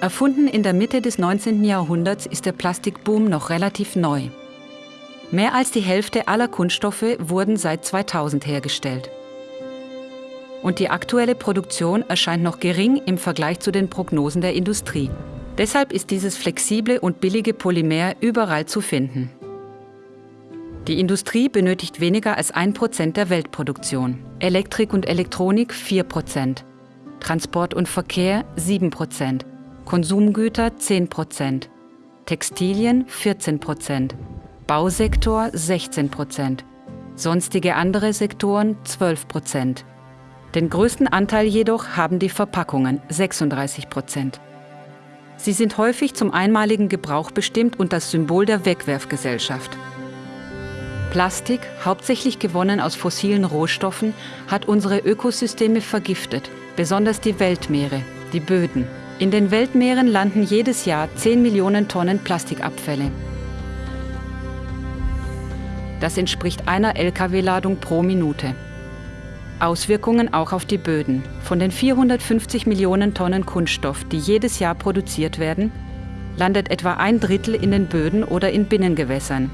Erfunden in der Mitte des 19. Jahrhunderts ist der Plastikboom noch relativ neu. Mehr als die Hälfte aller Kunststoffe wurden seit 2000 hergestellt. Und die aktuelle Produktion erscheint noch gering im Vergleich zu den Prognosen der Industrie. Deshalb ist dieses flexible und billige Polymer überall zu finden. Die Industrie benötigt weniger als 1% der Weltproduktion, Elektrik und Elektronik 4%, Transport und Verkehr 7%, Konsumgüter 10% Textilien 14% Bausektor 16% sonstige andere Sektoren 12% Den größten Anteil jedoch haben die Verpackungen 36% Sie sind häufig zum einmaligen Gebrauch bestimmt und das Symbol der Wegwerfgesellschaft. Plastik, hauptsächlich gewonnen aus fossilen Rohstoffen, hat unsere Ökosysteme vergiftet, besonders die Weltmeere, die Böden. In den Weltmeeren landen jedes Jahr 10 Millionen Tonnen Plastikabfälle. Das entspricht einer Lkw-Ladung pro Minute. Auswirkungen auch auf die Böden. Von den 450 Millionen Tonnen Kunststoff, die jedes Jahr produziert werden, landet etwa ein Drittel in den Böden oder in Binnengewässern.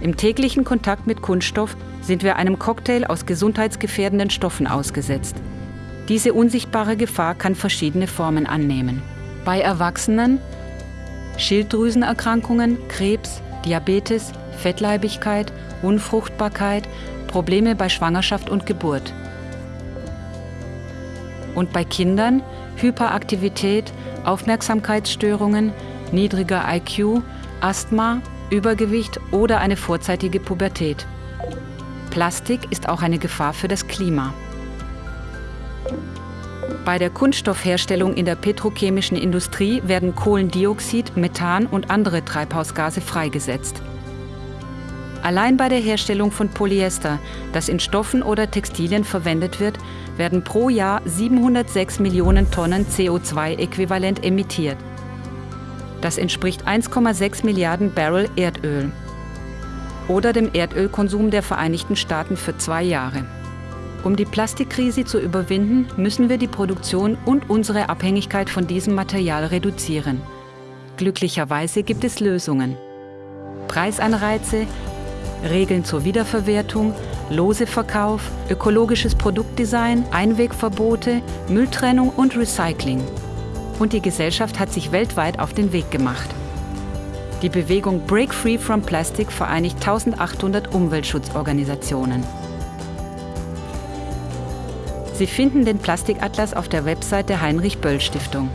Im täglichen Kontakt mit Kunststoff sind wir einem Cocktail aus gesundheitsgefährdenden Stoffen ausgesetzt. Diese unsichtbare Gefahr kann verschiedene Formen annehmen. Bei Erwachsenen Schilddrüsenerkrankungen, Krebs, Diabetes, Fettleibigkeit, Unfruchtbarkeit, Probleme bei Schwangerschaft und Geburt. Und bei Kindern Hyperaktivität, Aufmerksamkeitsstörungen, niedriger IQ, Asthma, Übergewicht oder eine vorzeitige Pubertät. Plastik ist auch eine Gefahr für das Klima. Bei der Kunststoffherstellung in der petrochemischen Industrie werden Kohlendioxid, Methan und andere Treibhausgase freigesetzt. Allein bei der Herstellung von Polyester, das in Stoffen oder Textilien verwendet wird, werden pro Jahr 706 Millionen Tonnen CO2-Äquivalent emittiert. Das entspricht 1,6 Milliarden Barrel Erdöl oder dem Erdölkonsum der Vereinigten Staaten für zwei Jahre. Um die Plastikkrise zu überwinden, müssen wir die Produktion und unsere Abhängigkeit von diesem Material reduzieren. Glücklicherweise gibt es Lösungen. Preisanreize, Regeln zur Wiederverwertung, Loseverkauf, ökologisches Produktdesign, Einwegverbote, Mülltrennung und Recycling. Und die Gesellschaft hat sich weltweit auf den Weg gemacht. Die Bewegung Break Free from Plastic vereinigt 1800 Umweltschutzorganisationen. Sie finden den Plastikatlas auf der Website der Heinrich-Böll-Stiftung.